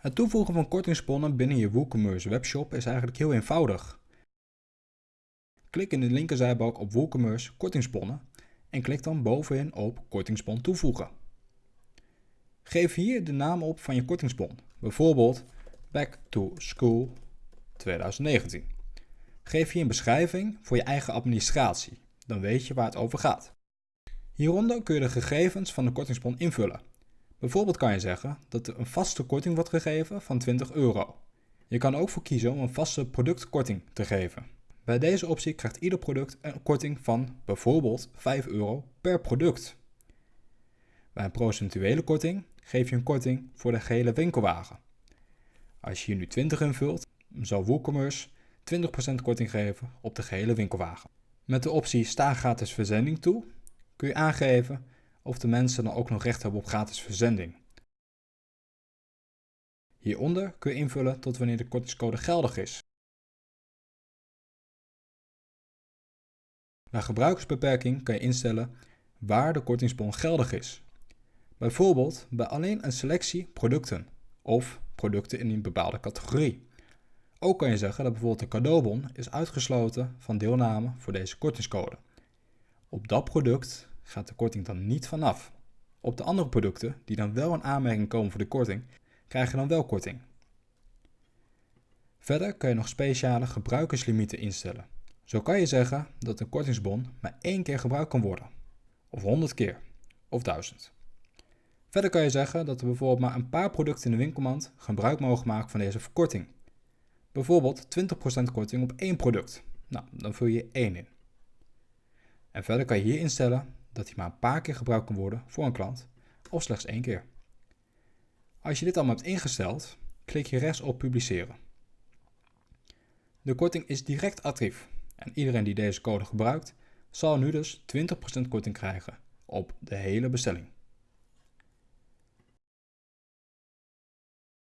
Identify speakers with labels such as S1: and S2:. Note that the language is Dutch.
S1: Het toevoegen van kortingsbonnen binnen je WooCommerce webshop is eigenlijk heel eenvoudig. Klik in de linkerzijbalk op WooCommerce kortingsbonnen en klik dan bovenin op kortingsbon toevoegen. Geef hier de naam op van je kortingsbon, bijvoorbeeld Back to School 2019. Geef hier een beschrijving voor je eigen administratie, dan weet je waar het over gaat. Hieronder kun je de gegevens van de kortingsbon invullen. Bijvoorbeeld kan je zeggen dat er een vaste korting wordt gegeven van 20 euro. Je kan ook voor kiezen om een vaste productkorting te geven. Bij deze optie krijgt ieder product een korting van bijvoorbeeld 5 euro per product. Bij een procentuele korting geef je een korting voor de gehele winkelwagen. Als je hier nu 20 invult, zal WooCommerce 20% korting geven op de gehele winkelwagen. Met de optie Sta gratis verzending toe kun je aangeven of de mensen dan ook nog recht hebben op gratis verzending. Hieronder kun je invullen tot wanneer de kortingscode geldig is. Bij gebruikersbeperking kan je instellen waar de kortingsbon geldig is. Bijvoorbeeld bij alleen een selectie producten of producten in een bepaalde categorie. Ook kan je zeggen dat bijvoorbeeld de cadeaubon is uitgesloten van deelname voor deze kortingscode. Op dat product gaat de korting dan niet vanaf. Op de andere producten, die dan wel in aanmerking komen voor de korting, krijg je dan wel korting. Verder kan je nog speciale gebruikerslimieten instellen. Zo kan je zeggen dat een kortingsbon maar één keer gebruikt kan worden, of 100 keer, of 1000. Verder kan je zeggen dat er bijvoorbeeld maar een paar producten in de winkelmand gebruik mogen maken van deze verkorting. Bijvoorbeeld 20% korting op één product. Nou, dan vul je 1 in. En verder kan je hier instellen dat hij maar een paar keer gebruikt kan worden voor een klant of slechts één keer. Als je dit allemaal hebt ingesteld, klik je rechts op publiceren. De korting is direct actief en iedereen die deze code gebruikt zal nu dus 20% korting krijgen op de hele bestelling.